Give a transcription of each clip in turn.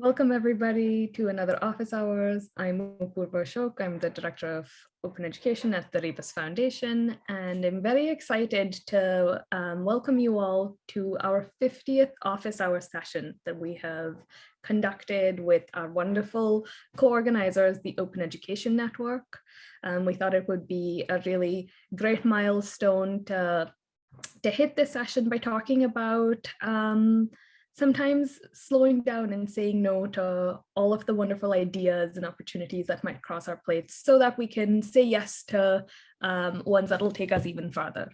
Welcome everybody to another office hours. I'm Apurva Ashok. I'm the director of open education at the Rebus Foundation, and I'm very excited to um, welcome you all to our 50th office hour session that we have conducted with our wonderful co-organizers, the Open Education Network. Um, we thought it would be a really great milestone to, to hit this session by talking about um, sometimes slowing down and saying no to all of the wonderful ideas and opportunities that might cross our plates so that we can say yes to um, ones that will take us even farther.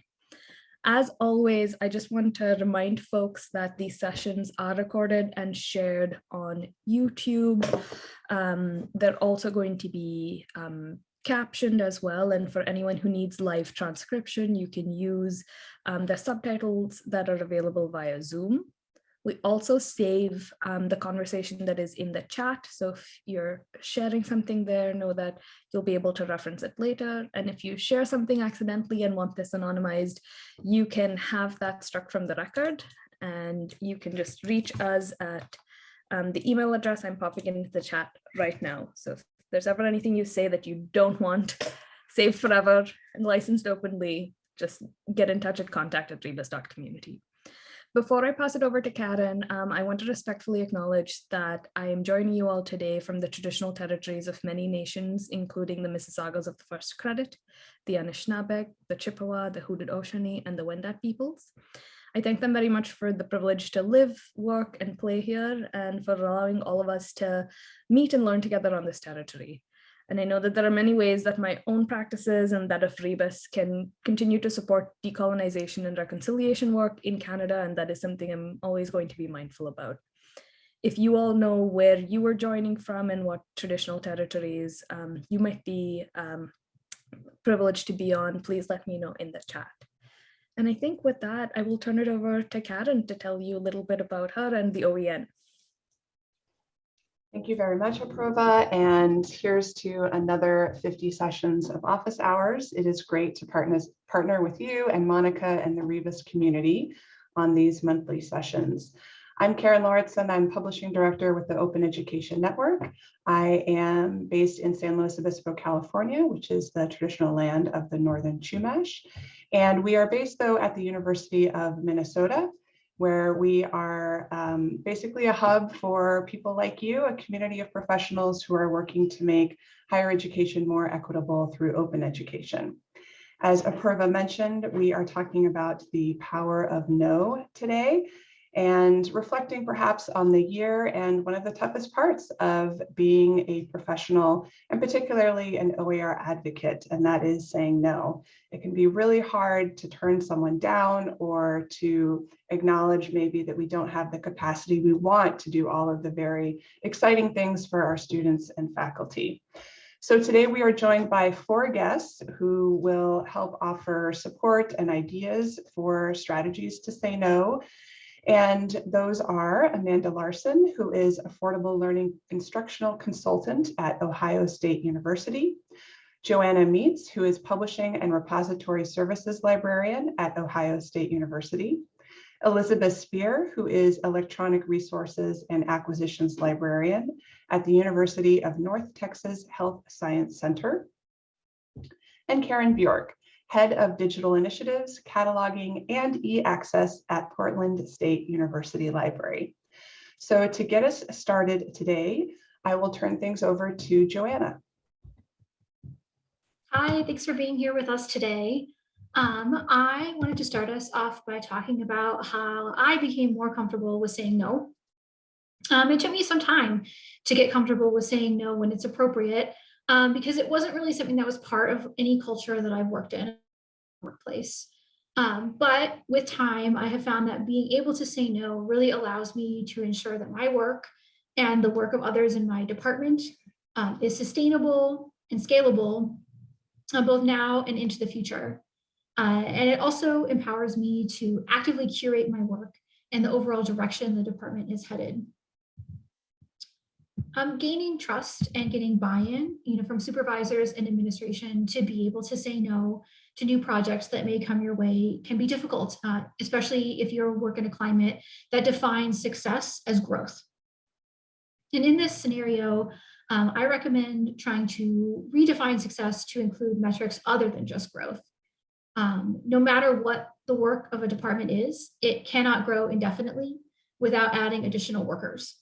As always, I just want to remind folks that these sessions are recorded and shared on YouTube. Um, they're also going to be um, captioned as well. And for anyone who needs live transcription, you can use um, the subtitles that are available via Zoom. We also save um, the conversation that is in the chat. So if you're sharing something there, know that you'll be able to reference it later. And if you share something accidentally and want this anonymized, you can have that struck from the record and you can just reach us at um, the email address I'm popping into the chat right now. So if there's ever anything you say that you don't want saved forever and licensed openly, just get in touch at contact at rebus.community. Before I pass it over to Karen, um, I want to respectfully acknowledge that I am joining you all today from the traditional territories of many nations, including the Mississaugas of the First Credit, the Anishinaabe, the Chippewa, the Haudenosaunee, and the Wendat peoples. I thank them very much for the privilege to live, work, and play here, and for allowing all of us to meet and learn together on this territory. And I know that there are many ways that my own practices and that of Rebus can continue to support decolonization and reconciliation work in Canada, and that is something I'm always going to be mindful about. If you all know where you are joining from and what traditional territories um, you might be um, privileged to be on, please let me know in the chat. And I think with that, I will turn it over to Karen to tell you a little bit about her and the OEN. Thank you very much, Apurva. And here's to another 50 sessions of office hours. It is great to partner, partner with you and Monica and the Rebus community on these monthly sessions. I'm Karen Lauritsen. I'm publishing director with the Open Education Network. I am based in San Luis Obispo, California, which is the traditional land of the Northern Chumash. And we are based though at the University of Minnesota where we are um, basically a hub for people like you, a community of professionals who are working to make higher education more equitable through open education. As Apurva mentioned, we are talking about the power of no today and reflecting perhaps on the year and one of the toughest parts of being a professional and particularly an OER advocate, and that is saying no. It can be really hard to turn someone down or to acknowledge maybe that we don't have the capacity we want to do all of the very exciting things for our students and faculty. So today we are joined by four guests who will help offer support and ideas for strategies to say no and those are Amanda Larson, who is Affordable Learning Instructional Consultant at Ohio State University. Johanna Meetz, who is Publishing and Repository Services Librarian at Ohio State University. Elizabeth Spear, who is Electronic Resources and Acquisitions Librarian at the University of North Texas Health Science Center. And Karen Bjork, Head of Digital Initiatives, Cataloging, and e-access at Portland State University Library. So to get us started today, I will turn things over to Johanna. Hi, thanks for being here with us today. Um, I wanted to start us off by talking about how I became more comfortable with saying no. Um, it took me some time to get comfortable with saying no when it's appropriate um, because it wasn't really something that was part of any culture that I've worked in workplace. Um, but with time, I have found that being able to say no really allows me to ensure that my work and the work of others in my department um, is sustainable and scalable uh, both now and into the future. Uh, and it also empowers me to actively curate my work and the overall direction the department is headed um, gaining trust and getting buy-in, you know, from supervisors and administration to be able to say no to new projects that may come your way can be difficult, uh, especially if you work in a climate that defines success as growth. And in this scenario, um, I recommend trying to redefine success to include metrics other than just growth. Um, no matter what the work of a department is, it cannot grow indefinitely without adding additional workers.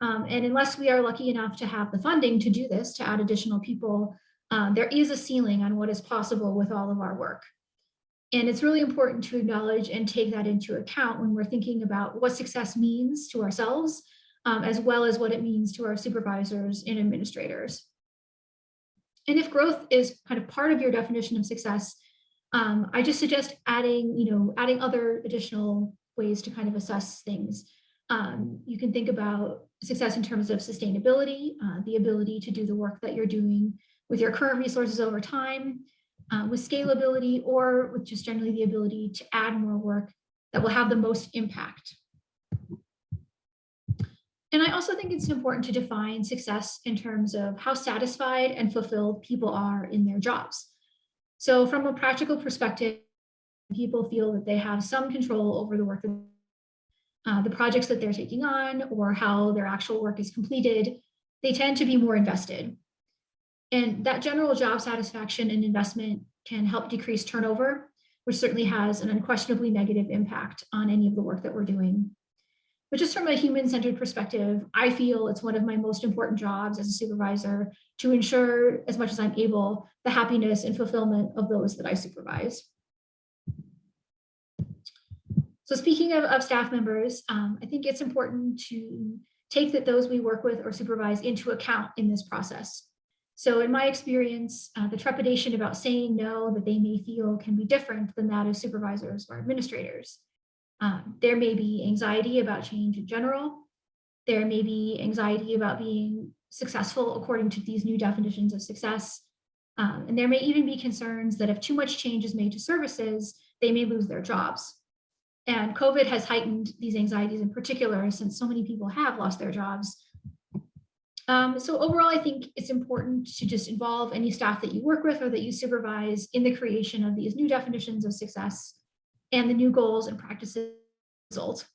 Um, and unless we are lucky enough to have the funding to do this, to add additional people, um, there is a ceiling on what is possible with all of our work. And it's really important to acknowledge and take that into account when we're thinking about what success means to ourselves, um, as well as what it means to our supervisors and administrators. And if growth is kind of part of your definition of success, um, I just suggest adding, you know, adding other additional ways to kind of assess things. Um, you can think about success in terms of sustainability, uh, the ability to do the work that you're doing with your current resources over time, uh, with scalability, or with just generally the ability to add more work that will have the most impact. And I also think it's important to define success in terms of how satisfied and fulfilled people are in their jobs. So from a practical perspective, people feel that they have some control over the work uh, the projects that they're taking on or how their actual work is completed, they tend to be more invested. And that general job satisfaction and investment can help decrease turnover, which certainly has an unquestionably negative impact on any of the work that we're doing. But just from a human-centered perspective, I feel it's one of my most important jobs as a supervisor to ensure, as much as I'm able, the happiness and fulfillment of those that I supervise. So speaking of, of staff members, um, I think it's important to take that those we work with or supervise into account in this process. So in my experience, uh, the trepidation about saying no that they may feel can be different than that of supervisors or administrators. Um, there may be anxiety about change in general. There may be anxiety about being successful according to these new definitions of success. Um, and there may even be concerns that if too much change is made to services, they may lose their jobs. And COVID has heightened these anxieties in particular since so many people have lost their jobs. Um, so overall, I think it's important to just involve any staff that you work with or that you supervise in the creation of these new definitions of success and the new goals and practices result.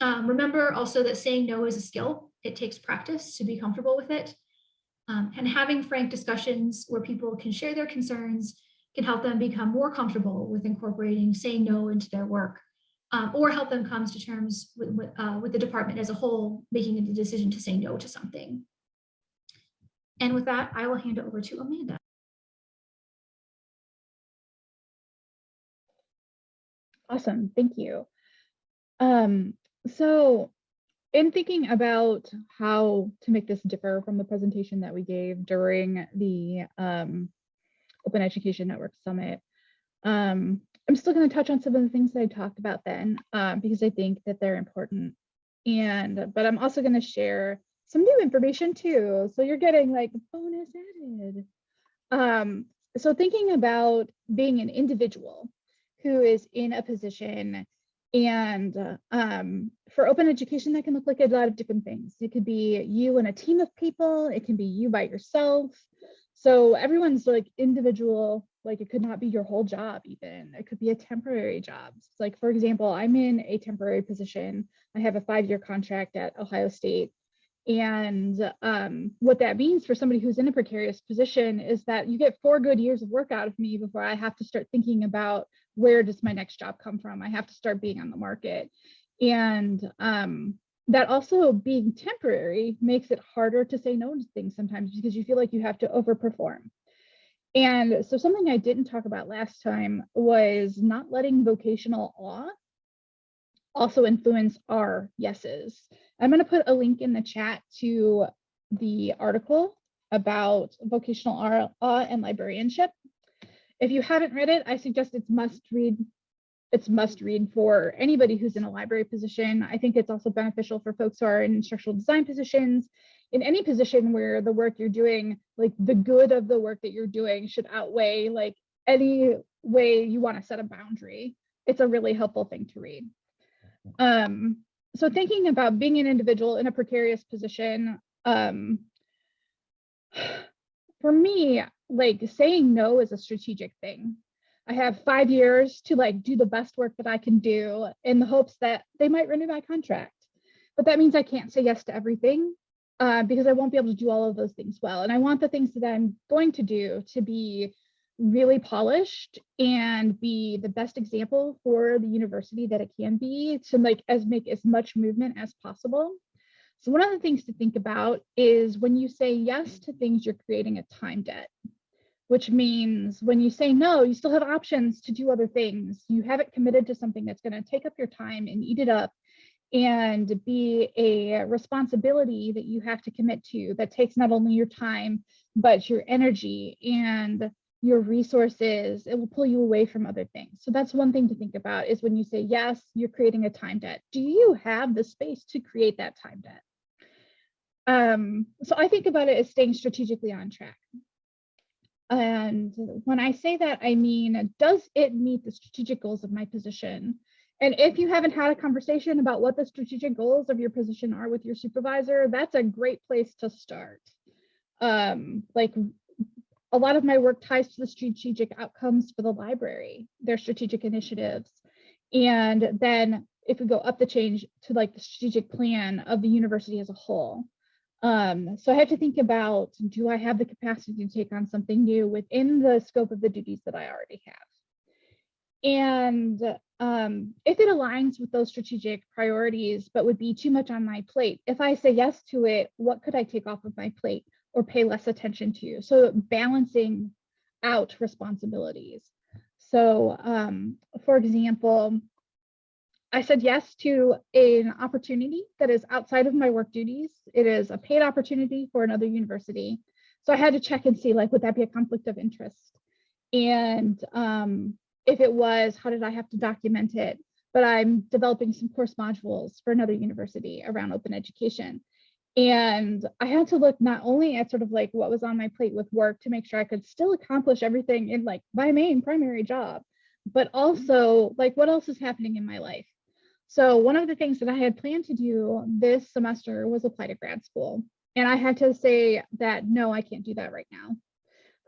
Um, remember also that saying no is a skill. It takes practice to be comfortable with it. Um, and having frank discussions where people can share their concerns can help them become more comfortable with incorporating saying no into their work um, or help them come to terms with, with, uh, with the department as a whole, making a decision to say no to something. And with that, I will hand it over to Amanda. Awesome, thank you. Um, so in thinking about how to make this differ from the presentation that we gave during the um, Open Education Network Summit, um, I'm still going to touch on some of the things that I talked about then, uh, because I think that they're important. And, but I'm also going to share some new information too. So you're getting like bonus added. Um, so thinking about being an individual who is in a position and um, for open education, that can look like a lot of different things. It could be you and a team of people. It can be you by yourself. So everyone's like individual, like it could not be your whole job even. It could be a temporary job. Like for example, I'm in a temporary position. I have a five-year contract at Ohio State. And um, what that means for somebody who's in a precarious position is that you get four good years of work out of me before I have to start thinking about where does my next job come from? I have to start being on the market. And um, that also being temporary makes it harder to say no to things sometimes because you feel like you have to overperform. And so something I didn't talk about last time was not letting vocational awe also influence our yeses. I'm going to put a link in the chat to the article about vocational awe and librarianship. If you haven't read it, I suggest it's must read. It's must read for anybody who's in a library position. I think it's also beneficial for folks who are in instructional design positions, in any position where the work you're doing, like the good of the work that you're doing should outweigh like any way you want to set a boundary. It's a really helpful thing to read. Um, so thinking about being an individual in a precarious position, um, for me, like saying no is a strategic thing. I have five years to like do the best work that I can do in the hopes that they might renew my contract. but that means I can't say yes to everything uh, because I won't be able to do all of those things well. And I want the things that I'm going to do to be really polished and be the best example for the university that it can be to like as make as much movement as possible. So one of the things to think about is when you say yes to things, you're creating a time debt, which means when you say no, you still have options to do other things. You haven't committed to something that's going to take up your time and eat it up and be a responsibility that you have to commit to that takes not only your time, but your energy and your resources. It will pull you away from other things. So that's one thing to think about is when you say yes, you're creating a time debt. Do you have the space to create that time debt? Um, so I think about it as staying strategically on track. And when I say that, I mean, does it meet the strategic goals of my position? And if you haven't had a conversation about what the strategic goals of your position are with your supervisor, that's a great place to start. Um, like a lot of my work ties to the strategic outcomes for the library, their strategic initiatives. And then if we go up the change to like the strategic plan of the university as a whole. Um, so I have to think about, do I have the capacity to take on something new within the scope of the duties that I already have? And um, if it aligns with those strategic priorities, but would be too much on my plate, if I say yes to it, what could I take off of my plate or pay less attention to? So balancing out responsibilities. So um, for example, I said yes to an opportunity that is outside of my work duties. It is a paid opportunity for another university. So I had to check and see like, would that be a conflict of interest? And um, if it was, how did I have to document it? But I'm developing some course modules for another university around open education. And I had to look not only at sort of like what was on my plate with work to make sure I could still accomplish everything in like my main primary job, but also like what else is happening in my life. So one of the things that I had planned to do this semester was apply to grad school. And I had to say that, no, I can't do that right now.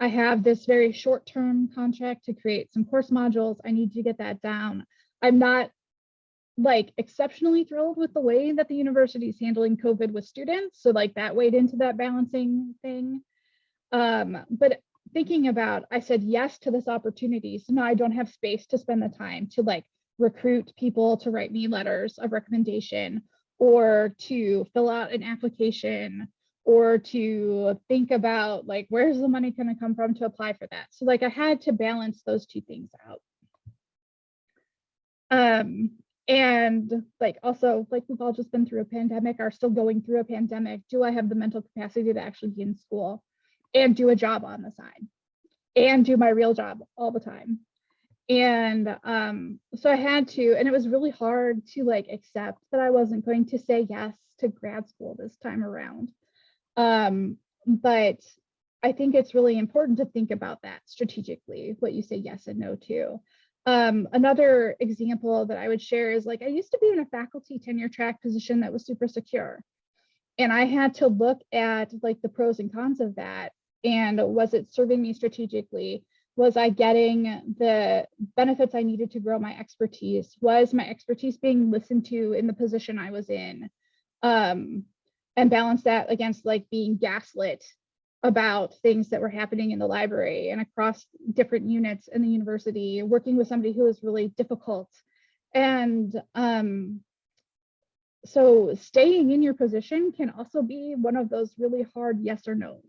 I have this very short term contract to create some course modules. I need to get that down. I'm not like exceptionally thrilled with the way that the university is handling COVID with students. So like that weighed into that balancing thing. Um, but thinking about, I said yes to this opportunity. So now I don't have space to spend the time to like recruit people to write me letters of recommendation or to fill out an application or to think about like where's the money going to come from to apply for that? So like i had to balance those two things out. Um and like also like we've all just been through a pandemic are still going through a pandemic. Do i have the mental capacity to actually be in school and do a job on the side? And do my real job all the time? And um so i had to and it was really hard to like accept that i wasn't going to say yes to grad school this time around um, but I think it's really important to think about that strategically, what you say yes and no to. Um, another example that I would share is like I used to be in a faculty tenure track position that was super secure. And I had to look at like the pros and cons of that. And was it serving me strategically? Was I getting the benefits I needed to grow my expertise? Was my expertise being listened to in the position I was in? Um, and balance that against like being gaslit about things that were happening in the library and across different units in the university, working with somebody who was really difficult. And um, so staying in your position can also be one of those really hard yes or no's.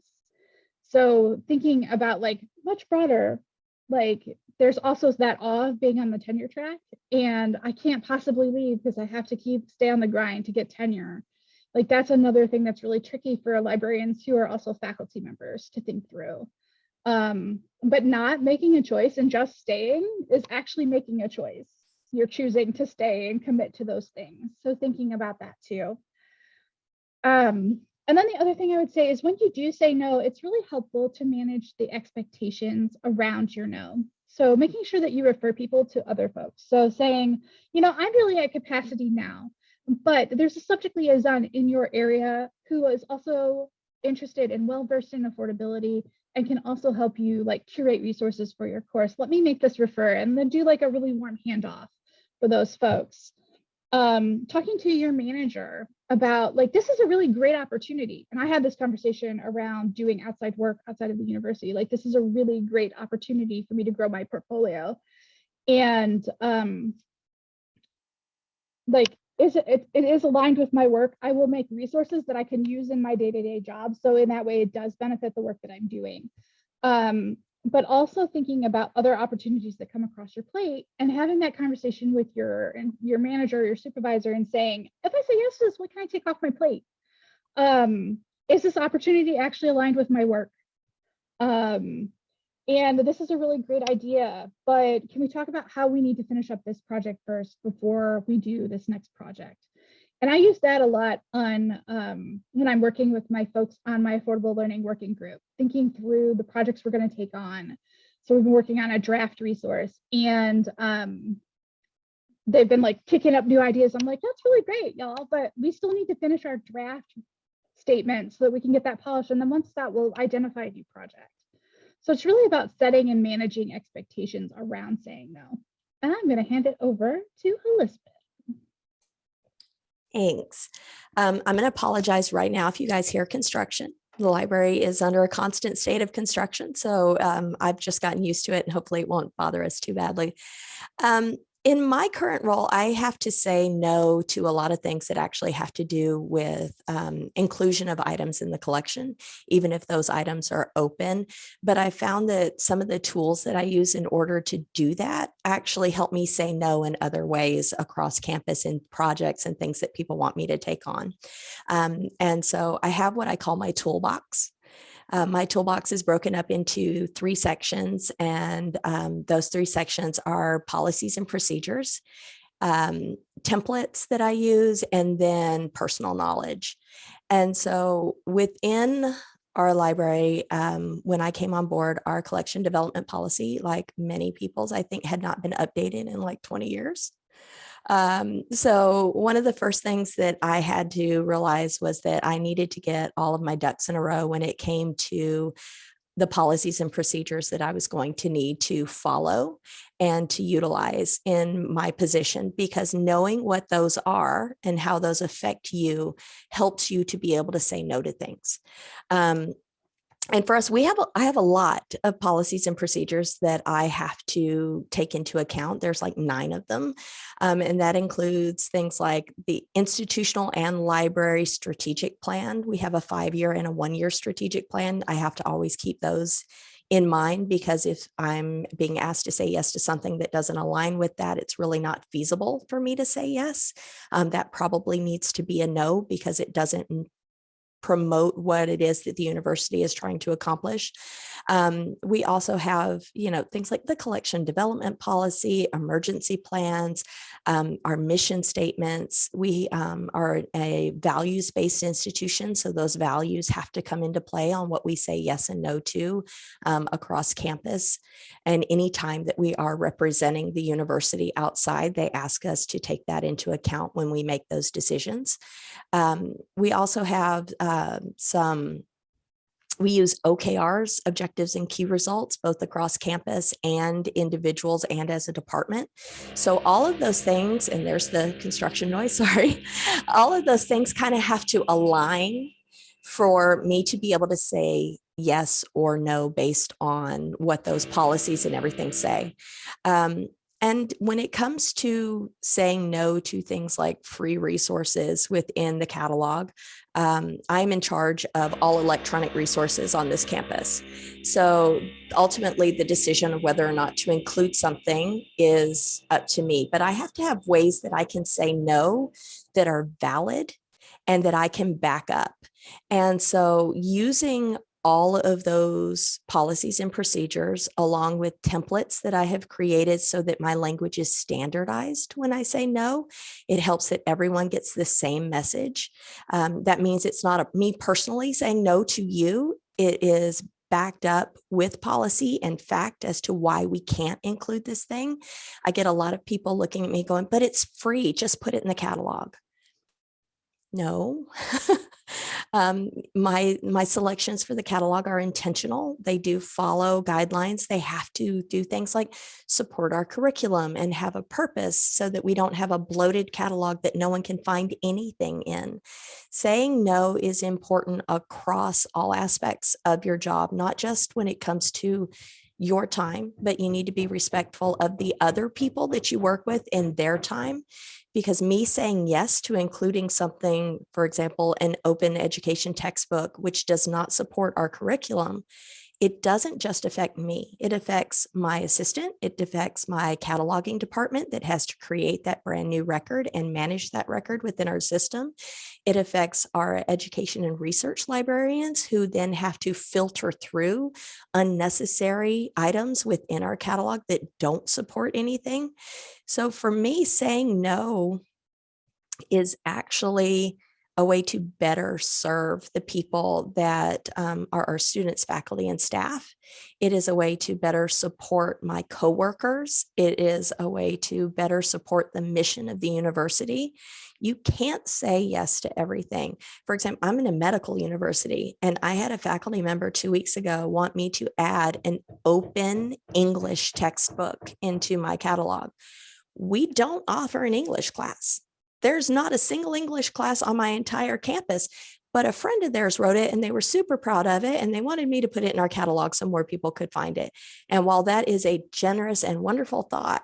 So thinking about like much broader, like there's also that awe of being on the tenure track and I can't possibly leave because I have to keep stay on the grind to get tenure like that's another thing that's really tricky for librarians who are also faculty members to think through. Um, but not making a choice and just staying is actually making a choice. You're choosing to stay and commit to those things. So thinking about that too. Um, and then the other thing I would say is when you do say no, it's really helpful to manage the expectations around your no. So making sure that you refer people to other folks. So saying, you know, I'm really at capacity now but there's a subject liaison in your area who is also interested and well versed in affordability and can also help you like curate resources for your course. Let me make this refer and then do like a really warm handoff for those folks. Um, talking to your manager about like this is a really great opportunity and i had this conversation around doing outside work outside of the university like this is a really great opportunity for me to grow my portfolio and um like is it, it, is aligned with my work i will make resources that i can use in my day-to-day job so in that way it does benefit the work that i'm doing um but also thinking about other opportunities that come across your plate and having that conversation with your your manager, your supervisor, and saying, if I say yes to this, what can I take off my plate? Um, is this opportunity actually aligned with my work? Um, and this is a really great idea, but can we talk about how we need to finish up this project first before we do this next project? And I use that a lot on um, when I'm working with my folks on my affordable learning working group, thinking through the projects we're going to take on. So we've been working on a draft resource and um, they've been like kicking up new ideas. I'm like, that's really great, y'all, but we still need to finish our draft statement so that we can get that polished. And then once that, we'll identify a new project. So it's really about setting and managing expectations around saying no. And I'm going to hand it over to Elizabeth. Thanks. Um, I'm going to apologize right now if you guys hear construction. The library is under a constant state of construction, so um, I've just gotten used to it and hopefully it won't bother us too badly. Um, in my current role, I have to say no to a lot of things that actually have to do with um, inclusion of items in the collection, even if those items are open. But I found that some of the tools that I use in order to do that actually help me say no in other ways across campus in projects and things that people want me to take on. Um, and so I have what I call my toolbox. Uh, my toolbox is broken up into three sections, and um, those three sections are policies and procedures, um, templates that I use, and then personal knowledge. And so within our library, um, when I came on board, our collection development policy, like many people's, I think had not been updated in like 20 years. Um, so one of the first things that I had to realize was that I needed to get all of my ducks in a row when it came to the policies and procedures that I was going to need to follow and to utilize in my position because knowing what those are and how those affect you helps you to be able to say no to things. Um, and for us, we have, a, I have a lot of policies and procedures that I have to take into account. There's like nine of them. Um, and that includes things like the institutional and library strategic plan. We have a five year and a one year strategic plan. I have to always keep those in mind because if I'm being asked to say yes to something that doesn't align with that, it's really not feasible for me to say yes. Um, that probably needs to be a no because it doesn't promote what it is that the university is trying to accomplish. Um, we also have, you know, things like the collection development policy, emergency plans, um, our mission statements. We um, are a values-based institution, so those values have to come into play on what we say yes and no to um, across campus. And anytime that we are representing the university outside, they ask us to take that into account when we make those decisions. Um, we also have uh, some we use OKRs, objectives and key results, both across campus and individuals and as a department. So all of those things, and there's the construction noise, sorry, all of those things kind of have to align for me to be able to say yes or no based on what those policies and everything say. Um, and when it comes to saying no to things like free resources within the catalog, um, I'm in charge of all electronic resources on this campus. So ultimately the decision of whether or not to include something is up to me, but I have to have ways that I can say no that are valid and that I can back up. And so using all of those policies and procedures along with templates that I have created so that my language is standardized when I say no. It helps that everyone gets the same message. Um, that means it's not a, me personally saying no to you. It is backed up with policy and fact as to why we can't include this thing. I get a lot of people looking at me going, but it's free, just put it in the catalog. No, Um, my, my selections for the catalog are intentional. They do follow guidelines. They have to do things like support our curriculum and have a purpose so that we don't have a bloated catalog that no one can find anything in. Saying no is important across all aspects of your job, not just when it comes to your time, but you need to be respectful of the other people that you work with in their time. Because me saying yes to including something, for example, an open education textbook, which does not support our curriculum, it doesn't just affect me. It affects my assistant. It affects my cataloging department that has to create that brand new record and manage that record within our system. It affects our education and research librarians who then have to filter through unnecessary items within our catalog that don't support anything. So for me, saying no is actually a way to better serve the people that um, are our students, faculty, and staff. It is a way to better support my coworkers. It is a way to better support the mission of the university. You can't say yes to everything. For example, I'm in a medical university and I had a faculty member two weeks ago want me to add an open English textbook into my catalog. We don't offer an English class. There's not a single English class on my entire campus, but a friend of theirs wrote it and they were super proud of it and they wanted me to put it in our catalog so more people could find it. And while that is a generous and wonderful thought,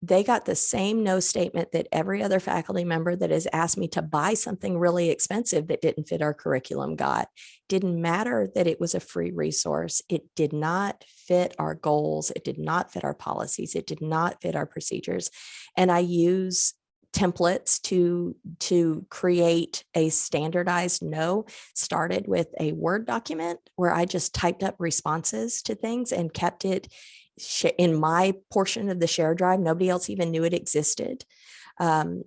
they got the same no statement that every other faculty member that has asked me to buy something really expensive that didn't fit our curriculum got. Didn't matter that it was a free resource. It did not fit our goals. It did not fit our policies. It did not fit our procedures. And I use templates to to create a standardized no started with a word document where i just typed up responses to things and kept it in my portion of the share drive nobody else even knew it existed. Um,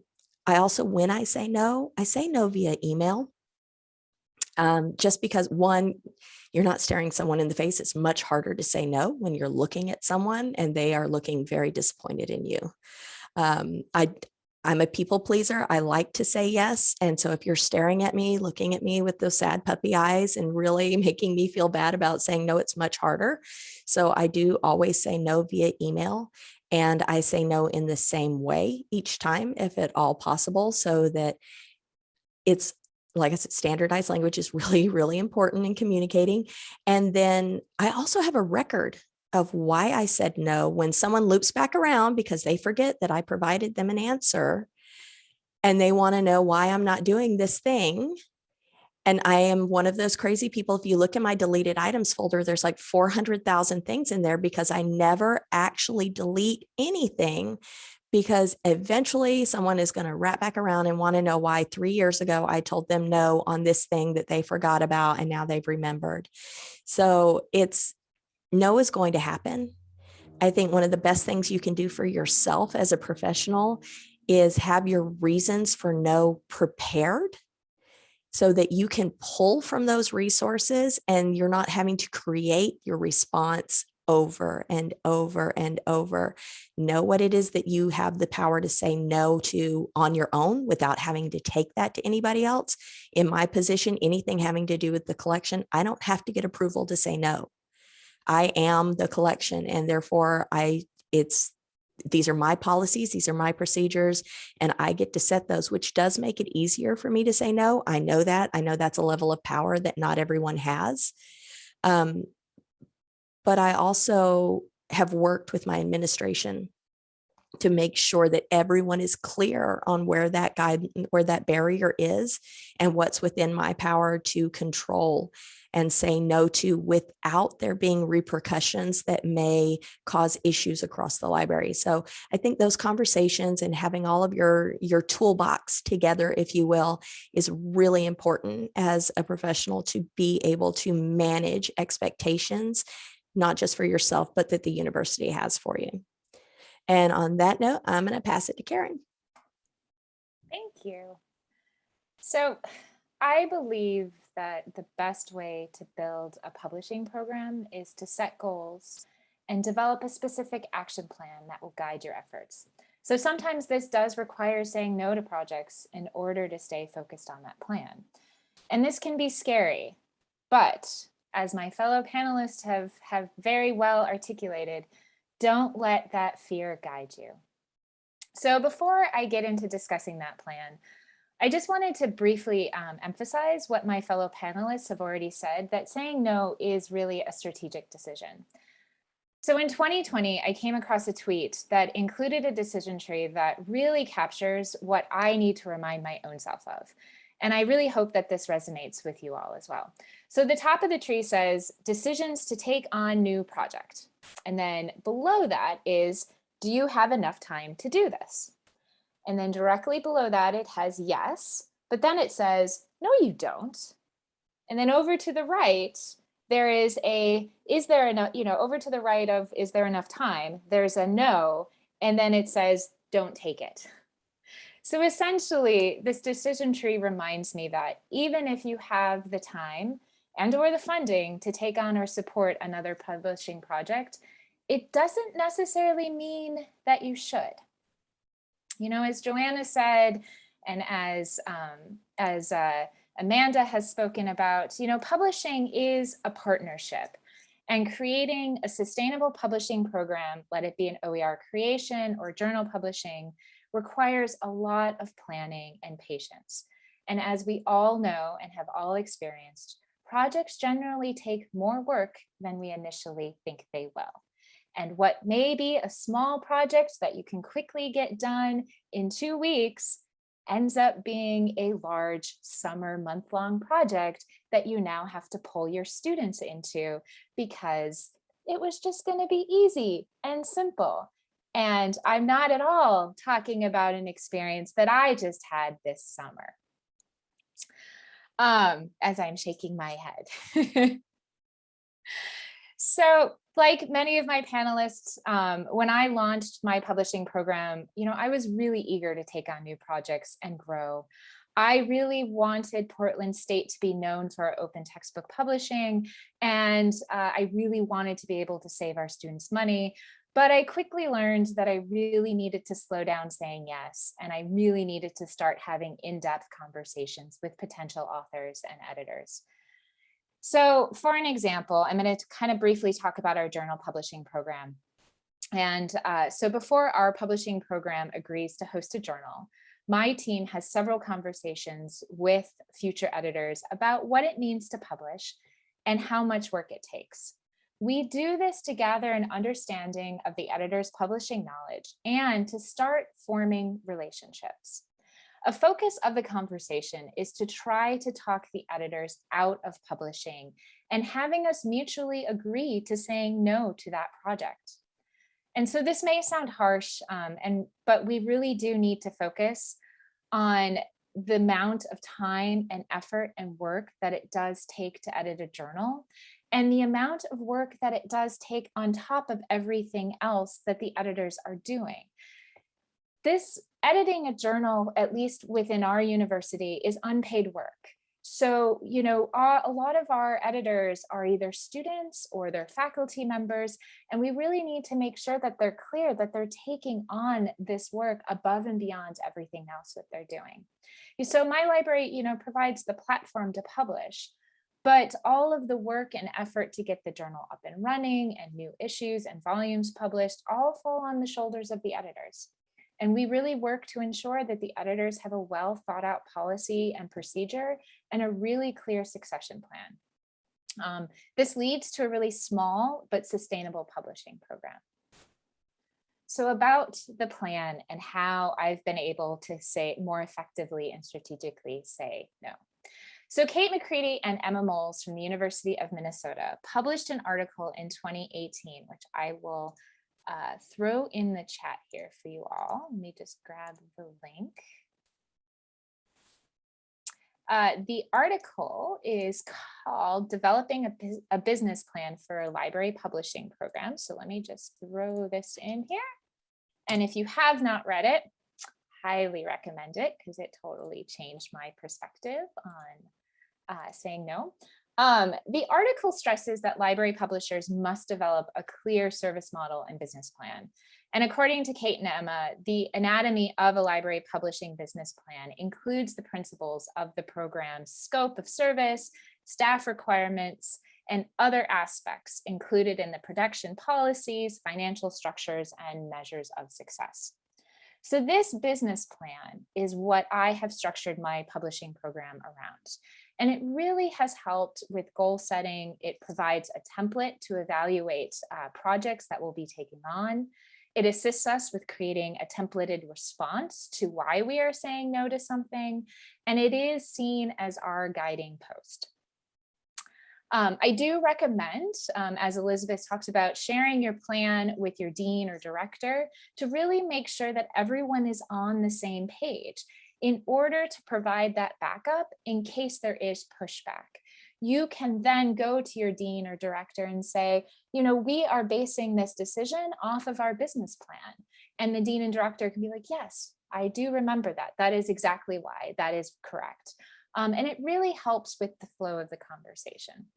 i also when i say no i say no via email. Um, just because one you're not staring someone in the face it's much harder to say no when you're looking at someone and they are looking very disappointed in you. Um, I, I'm a people pleaser. I like to say yes. And so if you're staring at me, looking at me with those sad puppy eyes and really making me feel bad about saying no, it's much harder. So I do always say no via email. And I say no in the same way each time, if at all possible, so that it's like I said, standardized language is really, really important in communicating. And then I also have a record of why I said no when someone loops back around because they forget that I provided them an answer and they want to know why I'm not doing this thing. And I am one of those crazy people. If you look in my deleted items folder, there's like 400,000 things in there because I never actually delete anything because eventually someone is going to wrap back around and want to know why three years ago I told them no on this thing that they forgot about and now they've remembered. So it's no is going to happen. I think one of the best things you can do for yourself as a professional is have your reasons for no prepared so that you can pull from those resources and you're not having to create your response over and over and over. Know what it is that you have the power to say no to on your own without having to take that to anybody else. In my position, anything having to do with the collection, I don't have to get approval to say no. I am the collection and therefore I it's these are my policies, these are my procedures, and I get to set those, which does make it easier for me to say no. I know that. I know that's a level of power that not everyone has. Um, but I also have worked with my administration to make sure that everyone is clear on where that guide, where that barrier is and what's within my power to control and say no to without there being repercussions that may cause issues across the library. So I think those conversations and having all of your, your toolbox together, if you will, is really important as a professional to be able to manage expectations, not just for yourself, but that the university has for you. And on that note, I'm going to pass it to Karen. Thank you. So I believe that the best way to build a publishing program is to set goals and develop a specific action plan that will guide your efforts. So sometimes this does require saying no to projects in order to stay focused on that plan. And this can be scary, but as my fellow panelists have, have very well articulated, don't let that fear guide you. So before I get into discussing that plan, I just wanted to briefly um, emphasize what my fellow panelists have already said, that saying no is really a strategic decision. So in 2020, I came across a tweet that included a decision tree that really captures what I need to remind my own self of. And I really hope that this resonates with you all as well. So the top of the tree says decisions to take on new project. And then below that is, do you have enough time to do this? And then directly below that, it has yes, but then it says, no, you don't. And then over to the right, there is a, is there enough, you know, over to the right of, is there enough time? There's a no, and then it says, don't take it. So essentially, this decision tree reminds me that even if you have the time and or the funding to take on or support another publishing project, it doesn't necessarily mean that you should. You know, as Johanna said, and as, um, as uh, Amanda has spoken about, you know, publishing is a partnership and creating a sustainable publishing program, let it be an OER creation or journal publishing, requires a lot of planning and patience. And as we all know and have all experienced, projects generally take more work than we initially think they will. And what may be a small project that you can quickly get done in two weeks ends up being a large summer month-long project that you now have to pull your students into because it was just going to be easy and simple. And I'm not at all talking about an experience that I just had this summer. Um, as I'm shaking my head. so like many of my panelists, um, when I launched my publishing program, you know, I was really eager to take on new projects and grow. I really wanted Portland State to be known for our open textbook publishing, and uh, I really wanted to be able to save our students money. But I quickly learned that I really needed to slow down saying yes, and I really needed to start having in-depth conversations with potential authors and editors. So for an example, I'm going to kind of briefly talk about our journal publishing program. And uh, so before our publishing program agrees to host a journal, my team has several conversations with future editors about what it means to publish and how much work it takes. We do this to gather an understanding of the editor's publishing knowledge and to start forming relationships. A focus of the conversation is to try to talk the editors out of publishing and having us mutually agree to saying no to that project. And so this may sound harsh, um, and but we really do need to focus on the amount of time and effort and work that it does take to edit a journal and the amount of work that it does take on top of everything else that the editors are doing. This editing a journal, at least within our university, is unpaid work. So, you know, a lot of our editors are either students or they're faculty members, and we really need to make sure that they're clear that they're taking on this work above and beyond everything else that they're doing. So my library, you know, provides the platform to publish, but all of the work and effort to get the journal up and running and new issues and volumes published all fall on the shoulders of the editors. And we really work to ensure that the editors have a well thought out policy and procedure and a really clear succession plan. Um, this leads to a really small but sustainable publishing program. So about the plan and how I've been able to say more effectively and strategically say no. So Kate McCready and Emma Molls from the University of Minnesota published an article in 2018, which I will uh, throw in the chat here for you all. Let me just grab the link. Uh, the article is called Developing a, a, Business Plan for a Library Publishing Program. So let me just throw this in here. And if you have not read it, highly recommend it because it totally changed my perspective on uh, saying no. Um, the article stresses that library publishers must develop a clear service model and business plan. And according to Kate and Emma, the anatomy of a library publishing business plan includes the principles of the program's scope of service, staff requirements, and other aspects included in the production policies, financial structures, and measures of success. So this business plan is what I have structured my publishing program around. And it really has helped with goal setting. It provides a template to evaluate uh, projects that we'll be taking on. It assists us with creating a templated response to why we are saying no to something. And it is seen as our guiding post. Um, I do recommend, um, as Elizabeth talks about, sharing your plan with your dean or director to really make sure that everyone is on the same page in order to provide that backup in case there is pushback. You can then go to your dean or director and say, you know, we are basing this decision off of our business plan. And the dean and director can be like, yes, I do remember that. That is exactly why that is correct. Um, and it really helps with the flow of the conversation.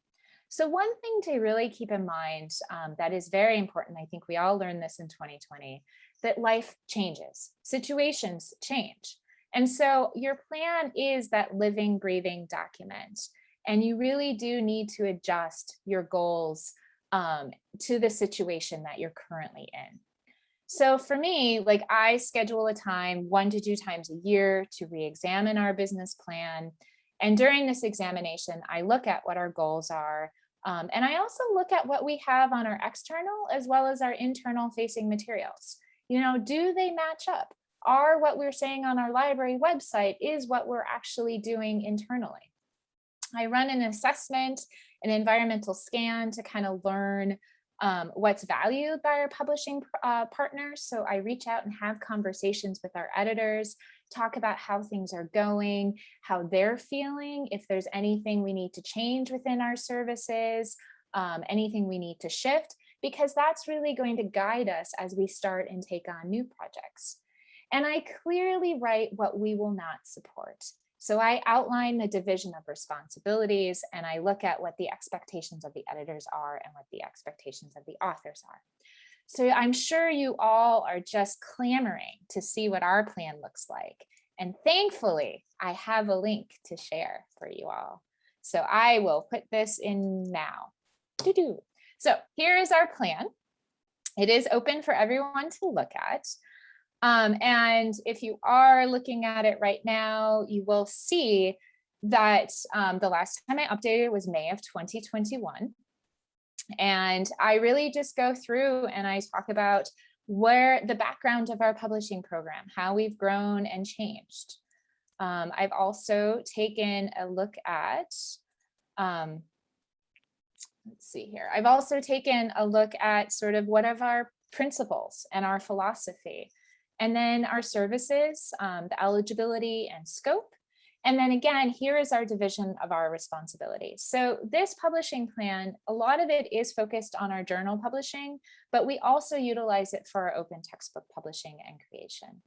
So one thing to really keep in mind um, that is very important, I think we all learned this in 2020, that life changes, situations change. And so your plan is that living, breathing document. And you really do need to adjust your goals um, to the situation that you're currently in. So for me, like I schedule a time one to two times a year to re-examine our business plan. And during this examination, I look at what our goals are. Um, and I also look at what we have on our external as well as our internal facing materials. You know, do they match up? Are what we're saying on our library website is what we're actually doing internally? I run an assessment, an environmental scan to kind of learn um, what's valued by our publishing uh, partners. So I reach out and have conversations with our editors, talk about how things are going, how they're feeling, if there's anything we need to change within our services, um, anything we need to shift, because that's really going to guide us as we start and take on new projects. And I clearly write what we will not support. So I outline the division of responsibilities and I look at what the expectations of the editors are and what the expectations of the authors are. So I'm sure you all are just clamoring to see what our plan looks like. And thankfully, I have a link to share for you all. So I will put this in now. So here is our plan. It is open for everyone to look at. Um, and if you are looking at it right now, you will see that um, the last time I updated was May of 2021. And I really just go through and I talk about where the background of our publishing program, how we've grown and changed. Um, I've also taken a look at, um, let's see here. I've also taken a look at sort of what of our principles and our philosophy. And then our services, um, the eligibility and scope. And then again, here is our division of our responsibilities. So this publishing plan, a lot of it is focused on our journal publishing, but we also utilize it for our open textbook publishing and creation.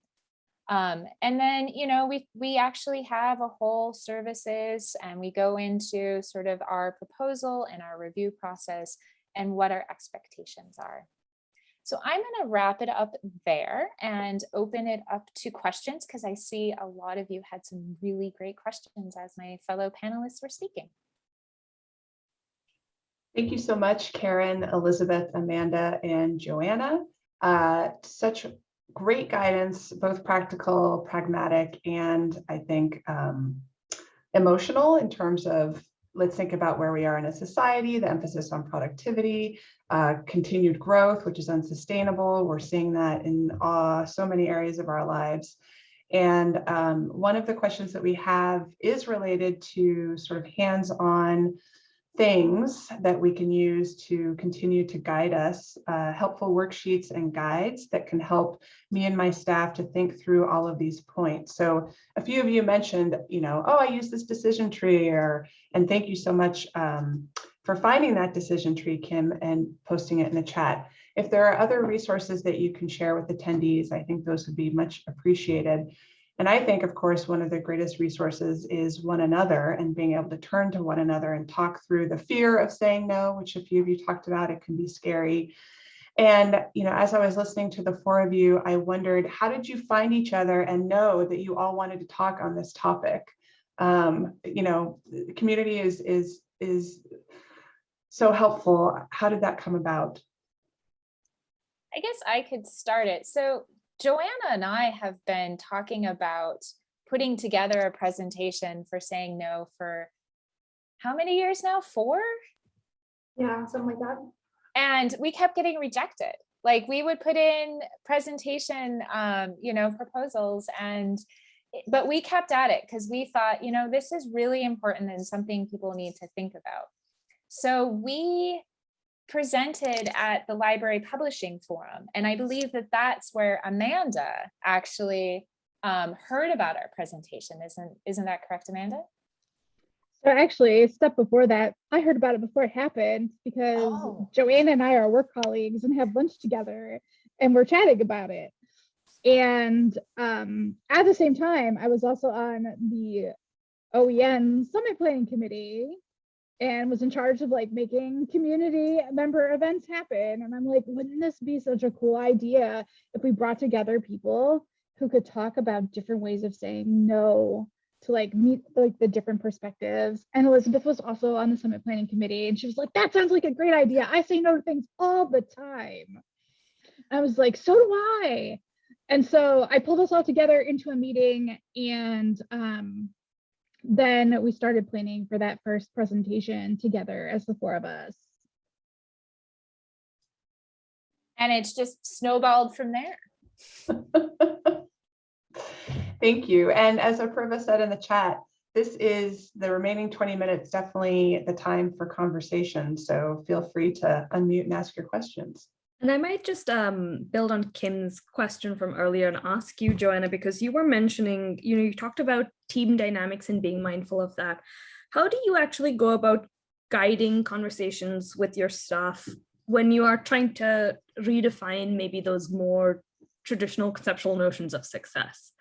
Um, and then, you know, we, we actually have a whole services and we go into sort of our proposal and our review process and what our expectations are. So I'm going to wrap it up there and open it up to questions because I see a lot of you had some really great questions as my fellow panelists were speaking. Thank you so much, Karen, Elizabeth, Amanda, and Johanna. Uh, such great guidance, both practical, pragmatic, and I think um, emotional in terms of let's think about where we are in a society, the emphasis on productivity, uh, continued growth, which is unsustainable. We're seeing that in uh, so many areas of our lives. And um, one of the questions that we have is related to sort of hands-on things that we can use to continue to guide us, uh, helpful worksheets and guides that can help me and my staff to think through all of these points. So a few of you mentioned, you know, oh, I use this decision tree or, and thank you so much um, for finding that decision tree, Kim, and posting it in the chat. If there are other resources that you can share with attendees, I think those would be much appreciated. And I think, of course, one of the greatest resources is one another and being able to turn to one another and talk through the fear of saying no, which a few of you talked about, it can be scary. And, you know, as I was listening to the four of you, I wondered, how did you find each other and know that you all wanted to talk on this topic? Um, you know, community is, is, is so helpful. How did that come about? I guess I could start it. So Johanna and I have been talking about putting together a presentation for saying no for how many years now? Four? Yeah, something like that. And we kept getting rejected. Like we would put in presentation, um, you know, proposals and but we kept at it because we thought, you know, this is really important and something people need to think about. So we presented at the library publishing forum and i believe that that's where amanda actually um, heard about our presentation isn't isn't that correct amanda So actually, a step before that, I heard about it before it happened because Oh. Johanna and I are work colleagues and have lunch together and we're chatting about it. And um, at the same time, I was also on the OEN Summit Planning Committee and was in charge of like making community member events happen. And I'm like, wouldn't this be such a cool idea if we brought together people who could talk about different ways of saying no to like meet like the different perspectives. And Elizabeth was also on the summit planning committee and she was like, that sounds like a great idea. I say no to things all the time. I was like, so do I. And so I pulled us all together into a meeting and um, then we started planning for that first presentation together as the four of us. and it's just snowballed from there Thank you. And as Apurva said in the chat, this is the remaining 20 minutes, definitely the time for conversation. So feel free to unmute and ask your questions. And I might just um, build on Kim's question from earlier and ask you, Johanna, because you were mentioning, you know, you talked about team dynamics and being mindful of that. How do you actually go about guiding conversations with your staff when you are trying to redefine maybe those more traditional conceptual notions of success?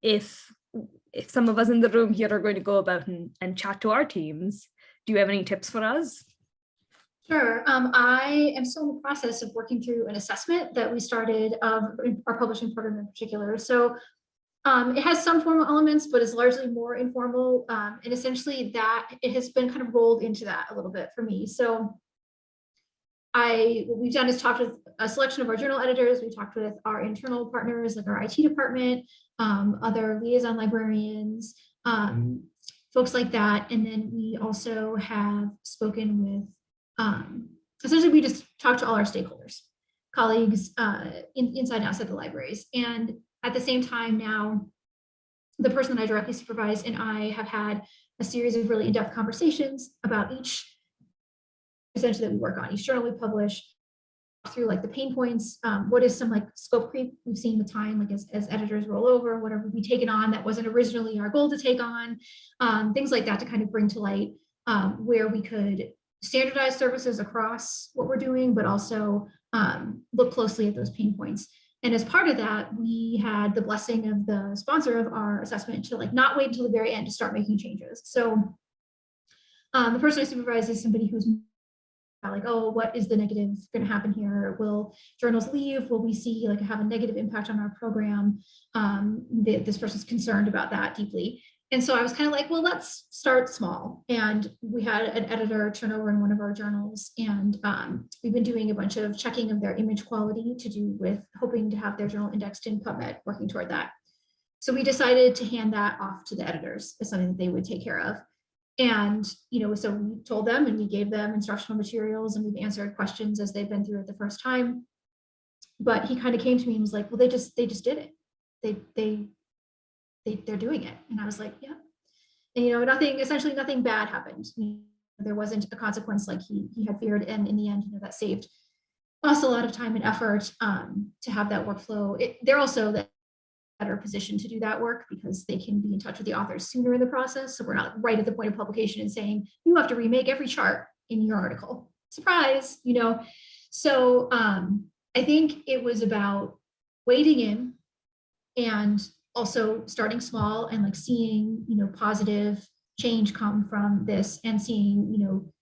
If if some of us in the room here are going to go about and, and chat to our teams, do you have any tips for us? Sure. Um, I am still in the process of working through an assessment that we started of our publishing program in particular. So um, it has some formal elements, but is largely more informal. Um, and essentially that it has been kind of rolled into that a little bit for me. So I, what we've done is talked with a selection of our journal editors. We talked with our internal partners, like our IT department, um, other liaison librarians, um, folks like that. And then we also have spoken with um, essentially we just talk to all our stakeholders, colleagues uh, in, inside and outside the libraries. And at the same time now, the person that I directly supervise and I have had a series of really in-depth conversations about each essentially that we work on, each journal we publish, through like the pain points, um, what is some like scope creep we've seen with time, like as, as editors roll over, whatever we taken on that wasn't originally our goal to take on, um, things like that to kind of bring to light um, where we could standardize services across what we're doing, but also um, look closely at those pain points. And as part of that, we had the blessing of the sponsor of our assessment to like not wait until the very end to start making changes. So um, the person I supervise is somebody who's like, oh, what is the negative going to happen here? Will journals leave? Will we see like have a negative impact on our program? Um, the, this person's concerned about that deeply. And so I was kind of like, well, let's start small. And we had an editor turn over in one of our journals. And um, we've been doing a bunch of checking of their image quality to do with hoping to have their journal indexed in PubMed, working toward that. So we decided to hand that off to the editors as something that they would take care of. And, you know, so we told them and we gave them instructional materials and we've answered questions as they've been through it the first time. But he kind of came to me and was like, well, they just, they just did it. They, they, they, they're doing it. And I was like, yeah. And, you know, nothing, essentially nothing bad happened. There wasn't a consequence like he, he had feared. And in the end, you know, that saved us a lot of time and effort um, to have that workflow. It, they're also the better position to do that work because they can be in touch with the authors sooner in the process. So we're not right at the point of publication and saying, you have to remake every chart in your article. Surprise, you know? So um, I think it was about wading in and also starting small and like seeing, you know, positive change come from this and seeing, you know,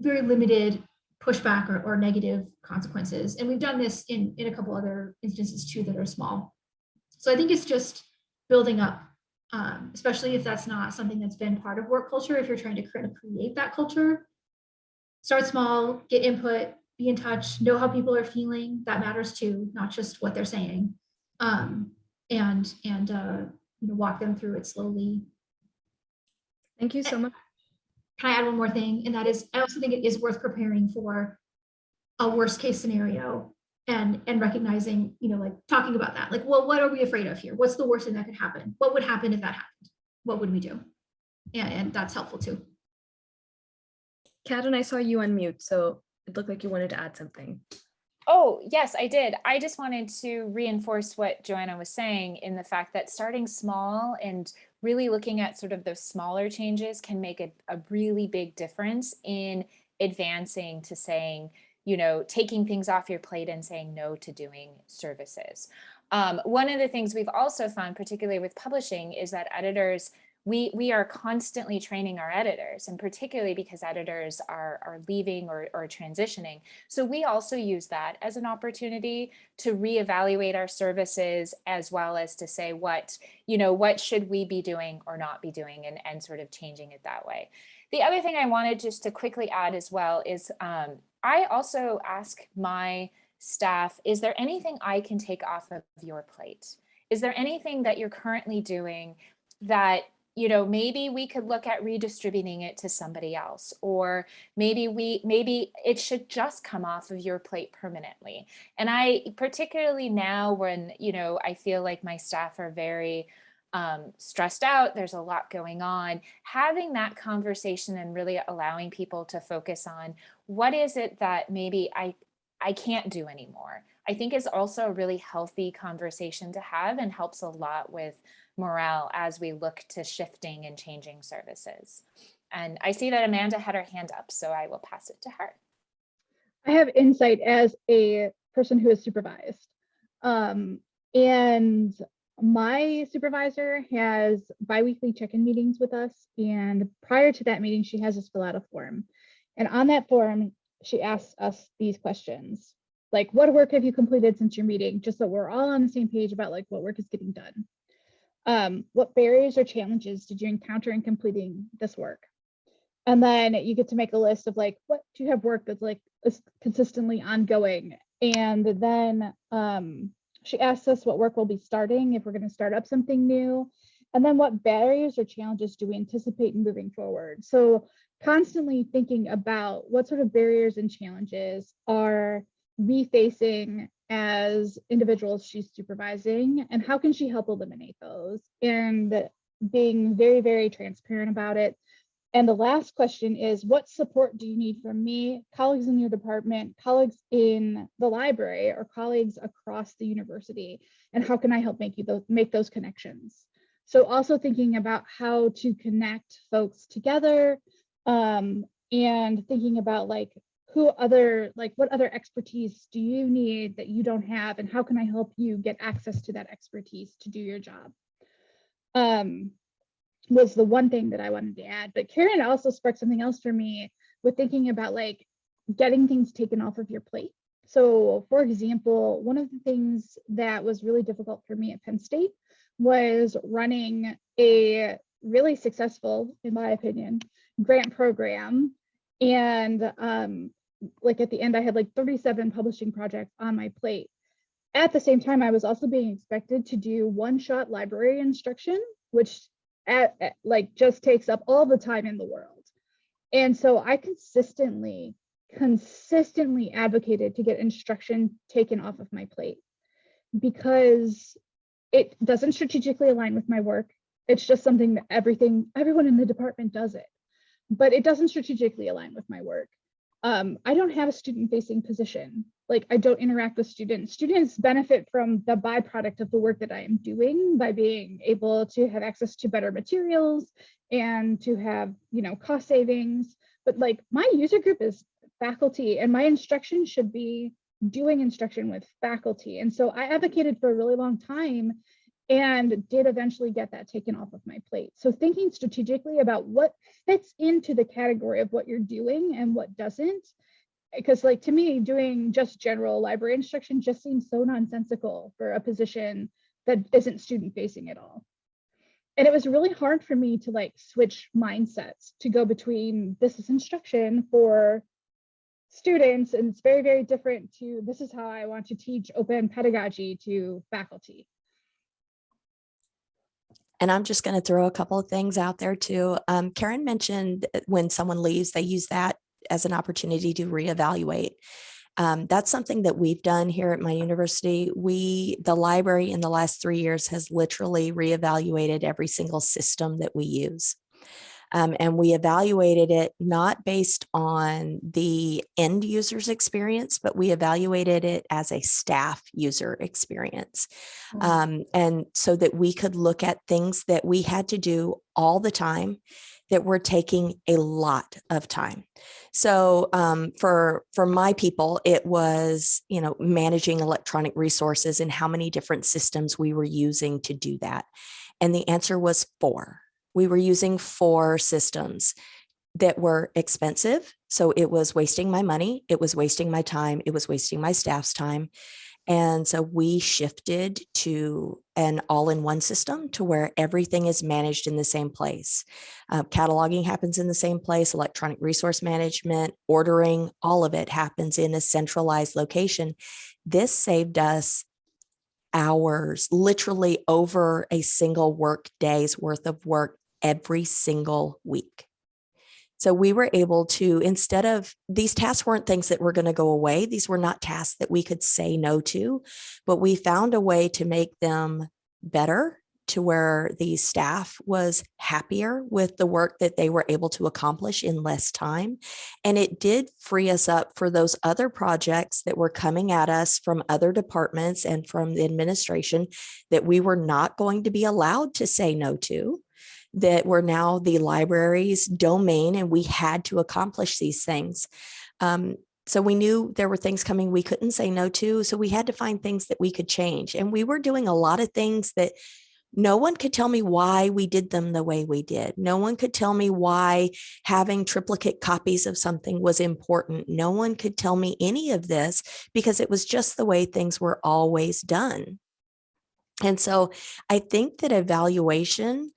very limited pushback or, or negative consequences. And we've done this in, in a couple other instances too that are small. So I think it's just building up, um, especially if that's not something that's been part of work culture, if you're trying to of create that culture. Start small, get input, be in touch, know how people are feeling. That matters too, not just what they're saying. Um, and and uh, you know, walk them through it slowly. Thank you so much. Can I add one more thing? And that is, I also think it is worth preparing for a worst case scenario and and recognizing, you know, like talking about that. Like, well, what are we afraid of here? What's the worst thing that could happen? What would happen if that happened? What would we do? And, and that's helpful too. Karen, I saw you unmute, so it looked like you wanted to add something. Oh, yes, I did. I just wanted to reinforce what Johanna was saying in the fact that starting small and really looking at sort of those smaller changes can make a, a really big difference in advancing to saying, you know, taking things off your plate and saying no to doing services. Um, one of the things we've also found, particularly with publishing, is that editors we we are constantly training our editors and particularly because editors are are leaving or, or transitioning. So we also use that as an opportunity to reevaluate our services as well as to say what you know what should we be doing or not be doing and and sort of changing it that way. The other thing i wanted just to quickly add as well is um, i also ask my staff is there anything i can take off of your plate? Is there anything that you're currently doing that you know, maybe we could look at redistributing it to somebody else, or maybe we, maybe it should just come off of your plate permanently. And I, particularly now when, you know, I feel like my staff are very um, stressed out, there's a lot going on, having that conversation and really allowing people to focus on what is it that maybe I, I can't do anymore. I think is also a really healthy conversation to have and helps a lot with morale as we look to shifting and changing services. And I see that Amanda had her hand up, so I will pass it to her. I have insight as a person who is supervised. Um, and my supervisor has biweekly check-in meetings with us. And prior to that meeting, she has us fill out a form. And on that form, she asks us these questions. Like, what work have you completed since your meeting? Just so we're all on the same page about like what work is getting done. Um, what barriers or challenges did you encounter in completing this work? And then you get to make a list of like, what do you have work that's like is consistently ongoing? And then um, she asks us what work we'll be starting, if we're gonna start up something new. And then what barriers or challenges do we anticipate moving forward? So constantly thinking about what sort of barriers and challenges are we facing as individuals she's supervising and how can she help eliminate those? And being very very transparent about it. And the last question is what support do you need from me colleagues in your department colleagues in the library or colleagues across the university? And how can i help make you those make those connections? So also thinking about how to connect folks together um, and thinking about like who other, like what other expertise do you need that you don't have and how can I help you get access to that expertise to do your job? Um, was the one thing that I wanted to add, but Karen also sparked something else for me with thinking about like getting things taken off of your plate. So for example, one of the things that was really difficult for me at Penn State was running a really successful, in my opinion, grant program. And um, like at the end, I had like 37 publishing projects on my plate. At the same time, I was also being expected to do one-shot library instruction, which at, at, like just takes up all the time in the world. And so I consistently, consistently advocated to get instruction taken off of my plate because it doesn't strategically align with my work. It's just something that everything, everyone in the department does it, but it doesn't strategically align with my work um, I don't have a student facing position. Like I don't interact with students. Students benefit from the byproduct of the work that I am doing by being able to have access to better materials and to have, you know, cost savings. But like my user group is faculty and my instruction should be doing instruction with faculty. And so I advocated for a really long time and did eventually get that taken off of my plate. So thinking strategically about what fits into the category of what you're doing and what doesn't because like to me, doing just general library instruction just seems so nonsensical for a position that isn't student facing at all. And it was really hard for me to like switch mindsets to go between this is instruction for students and it's very, very different to this is how I want to teach open pedagogy to faculty. And I'm just going to throw a couple of things out there too. Um, Karen mentioned when someone leaves, they use that as an opportunity to reevaluate. Um, that's something that we've done here at my university. We, the library in the last three years has literally reevaluated every single system that we use. Um, and we evaluated it not based on the end user's experience, but we evaluated it as a staff user experience. Mhm. Um, and so that we could look at things that we had to do all the time that were taking a lot of time. So um, for for my people, it was you know managing electronic resources and how many different systems we were using to do that. And the answer was four. We were using four systems that were expensive. So it was wasting my money, it was wasting my time, it was wasting my staff's time. And so we shifted to an all-in-one system to where everything is managed in the same place. Uh, cataloging happens in the same place, electronic resource management, ordering, all of it happens in a centralized location. This saved us hours, literally over a single work day's worth of work every single week. So we were able to, instead of, these tasks weren't things that were going to go away. These were not tasks that we could say no to, but we found a way to make them better to where the staff was happier with the work that they were able to accomplish in less time. And it did free us up for those other projects that were coming at us from other departments and from the administration that we were not going to be allowed to say no to that were now the library's domain and we had to accomplish these things. Um, so we knew there were things coming we couldn't say no to. So we had to find things that we could change. And we were doing a lot of things that no one could tell me why we did them the way we did. No one could tell me why having triplicate copies of something was important. No one could tell me any of this because it was just the way things were always done. And so I think that evaluation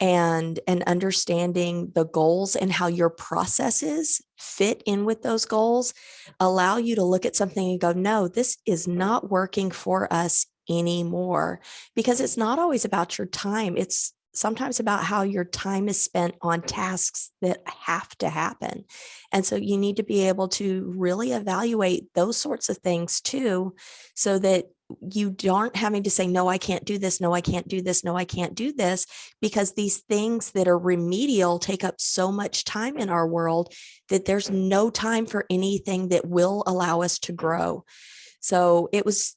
and and understanding the goals and how your processes fit in with those goals allow you to look at something and go no this is not working for us anymore because it's not always about your time. It's sometimes about how your time is spent on tasks that have to happen. And so you need to be able to really evaluate those sorts of things too so that you aren't having to say, no, I can't do this. No, I can't do this. No, I can't do this because these things that are remedial take up so much time in our world that there's no time for anything that will allow us to grow. So it was,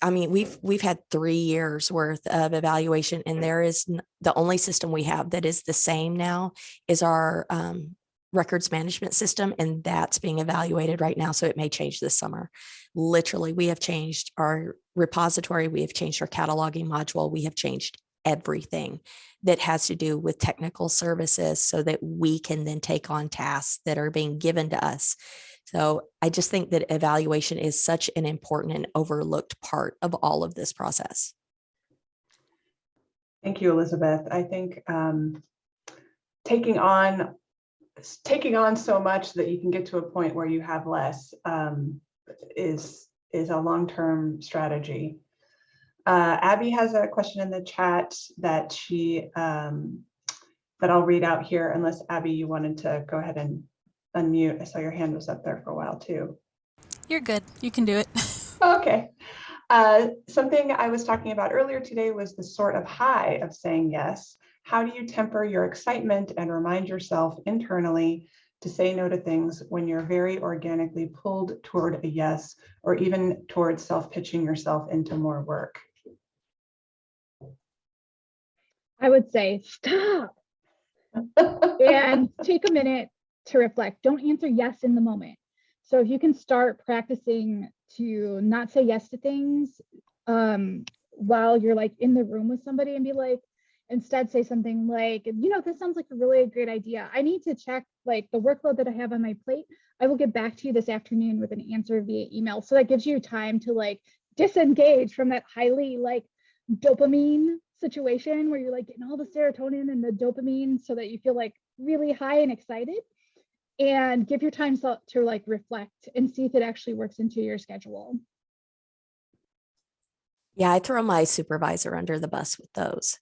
I mean, we've, we've had three years worth of evaluation and there is the only system we have that is the same now is our um, records management system and that's being evaluated right now. So it may change this summer. Literally, we have changed our repository. We have changed our cataloging module. We have changed everything that has to do with technical services so that we can then take on tasks that are being given to us. So I just think that evaluation is such an important and overlooked part of all of this process. Thank you, Elizabeth. I think um, taking on taking on so much that you can get to a point where you have less um, is is a long-term strategy. Uh, Abby has a question in the chat that she um, that I'll read out here unless Abby, you wanted to go ahead and unmute. I saw your hand was up there for a while too. You're good. You can do it. Okay. Uh, something I was talking about earlier today was the sort of high of saying yes. How do you temper your excitement and remind yourself internally to say no to things when you're very organically pulled toward a yes, or even towards self-pitching yourself into more work? I would say stop and take a minute to reflect. Don't answer yes in the moment. So if you can start practicing to not say yes to things um, while you're like in the room with somebody and be like, Instead, say something like, you know, this sounds like a really great idea. I need to check like the workload that I have on my plate. I will get back to you this afternoon with an answer via email. So that gives you time to like disengage from that highly like dopamine situation where you're like getting all the serotonin and the dopamine so that you feel like really high and excited and give your time to like reflect and see if it actually works into your schedule. Yeah, I throw my supervisor under the bus with those.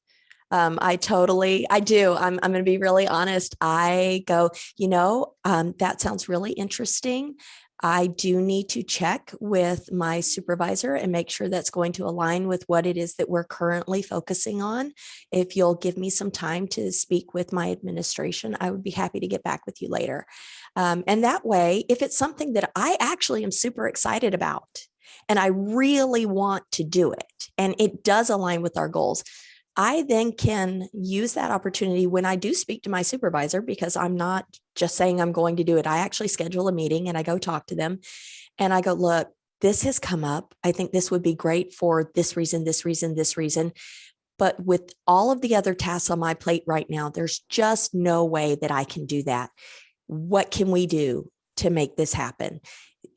Um, I totally, I do. I'm, I'm going to be really honest. I go, you know, um, that sounds really interesting. I do need to check with my supervisor and make sure that's going to align with what it is that we're currently focusing on. If you'll give me some time to speak with my administration, I would be happy to get back with you later. Um, and that way, if it's something that I actually am super excited about, and I really want to do it, and it does align with our goals, I then can use that opportunity when I do speak to my supervisor because I'm not just saying I'm going to do it. I actually schedule a meeting and I go talk to them and I go, look, this has come up. I think this would be great for this reason, this reason, this reason. But with all of the other tasks on my plate right now, there's just no way that I can do that. What can we do to make this happen?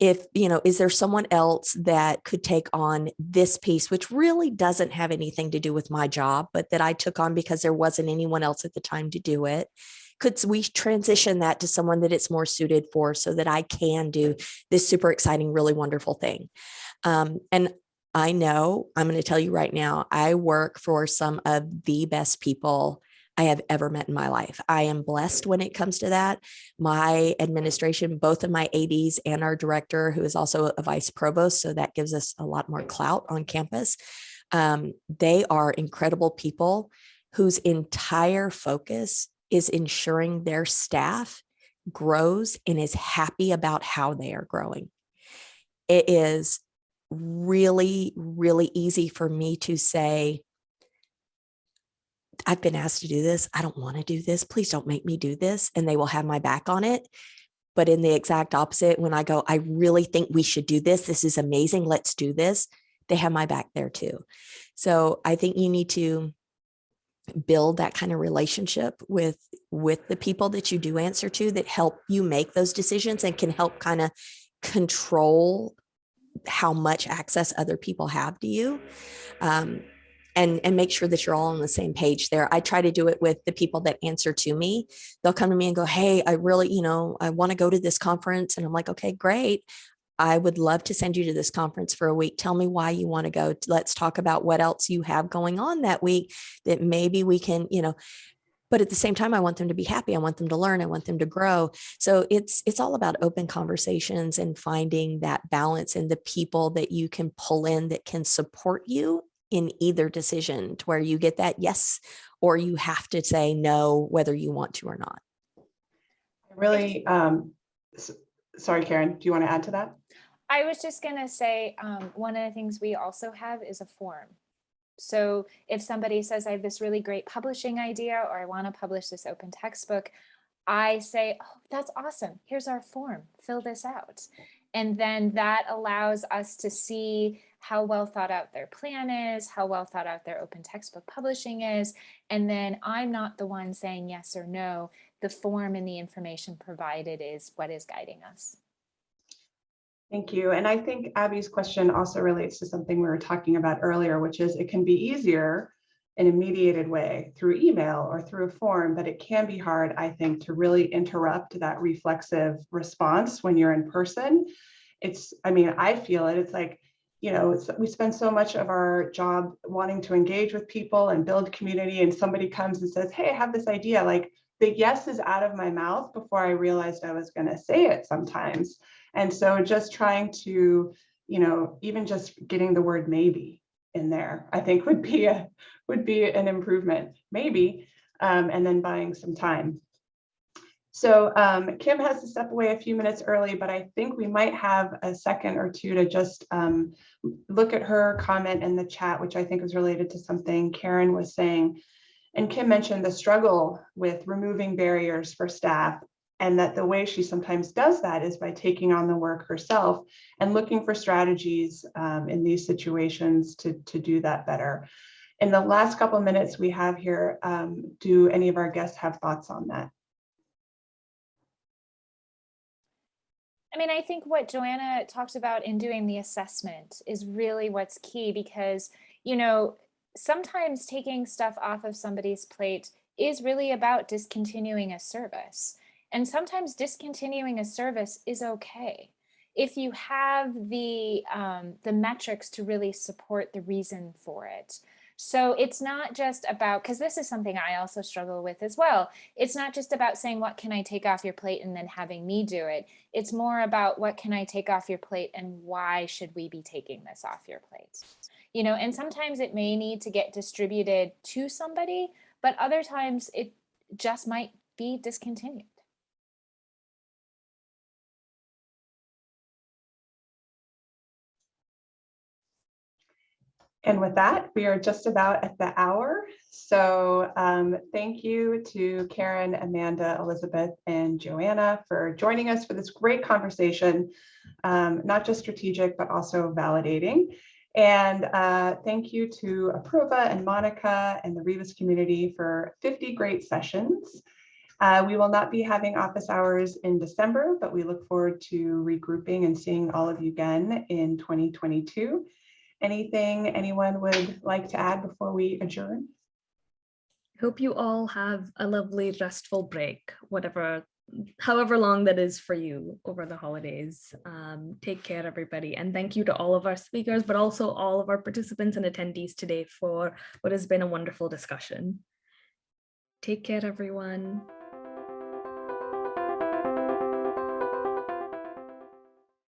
If you know is there someone else that could take on this piece which really doesn't have anything to do with my job but that i took on because there wasn't anyone else at the time to do it could we transition that to someone that it's more suited for so that i can do this super exciting really wonderful thing. Um, and i know i'm going to tell you right now i work for some of the best people I have ever met in my life. I am blessed when it comes to that. My administration, both of my ADs and our director, who is also a vice provost, so that gives us a lot more clout on campus. Um, they are incredible people whose entire focus is ensuring their staff grows and is happy about how they are growing. It is really, really easy for me to say, I've been asked to do this. I don't want to do this. Please don't make me do this. And they will have my back on it. But in the exact opposite, when I go, I really think we should do this. This is amazing. Let's do this. They have my back there too. So I think you need to build that kind of relationship with with the people that you do answer to that help you make those decisions and can help kind of control how much access other people have to you. Um, and and make sure that you're all on the same page there. I try to do it with the people that answer to me. They'll come to me and go, "Hey, I really, you know, I want to go to this conference." And I'm like, "Okay, great. I would love to send you to this conference for a week. Tell me why you want to go. Let's talk about what else you have going on that week that maybe we can, you know, but at the same time i want them to be happy i want them to learn i want them to grow so it's it's all about open conversations and finding that balance and the people that you can pull in that can support you in either decision to where you get that yes or you have to say no whether you want to or not I Really, um, s- sorry, Karen, do you want to add to that? I was just gonna say, um, one of the things we also have is a form. So if somebody says, I have this really great publishing idea, or I want to publish this open textbook, I say, oh, that's awesome. Here's our form, fill this out. And then that allows us to see how well thought out their plan is, how well thought out their open textbook publishing is. And then I'm not the one saying yes or no. The form and the information provided is what is guiding us. Thank you. And I think Abby's question also relates to something we were talking about earlier, which is it can be easier in a mediated way through email or through a form, but it can be hard, I think, to really interrupt that reflexive response when you're in person. It's, I mean, I feel it. It's like, you know, it's, we spend so much of our job wanting to engage with people and build community, and somebody comes and says, Hey, I have this idea. Like the yes is out of my mouth before I realized I was going to say it sometimes. And so just trying to, you know, even just getting the word maybe in there, I think would be a would be an improvement, maybe, um, and then buying some time. So um, Kim has to step away a few minutes early, but I think we might have a second or two to just um, look at her comment in the chat, which I think was related to something Karen was saying. And Kim mentioned the struggle with removing barriers for staff and that the way she sometimes does that is by taking on the work herself and looking for strategies um, in these situations to, to do that better. In the last couple minutes we have here, um, do any of our guests have thoughts on that? I mean, I think what Johanna talked about in doing the assessment is really what's key because, you know, sometimes taking stuff off of somebody's plate is really about discontinuing a service. And sometimes discontinuing a service is okay if you have the um, the metrics to really support the reason for it. So it's not just about, because this is something I also struggle with as well. It's not just about saying, what can I take off your plate and then having me do it. It's more about what can I take off your plate and why should we be taking this off your plate? You know, and sometimes it may need to get distributed to somebody, but other times it just might be discontinued. And with that, we are just about at the hour. So um, thank you to Karen, Amanda, Elizabeth, and Johanna for joining us for this great conversation, um, not just strategic, but also validating. And uh, thank you to Apurva and Monica and the Rebus community for 50 great sessions. Uh, we will not be having office hours in December, but we look forward to regrouping and seeing all of you again in 2022. Anything anyone would like to add before we adjourn? Hope you all have a lovely restful break, whatever, however long that is for you over the holidays. Um, take care, everybody. And thank you to all of our speakers, but also all of our participants and attendees today for what has been a wonderful discussion. Take care, everyone.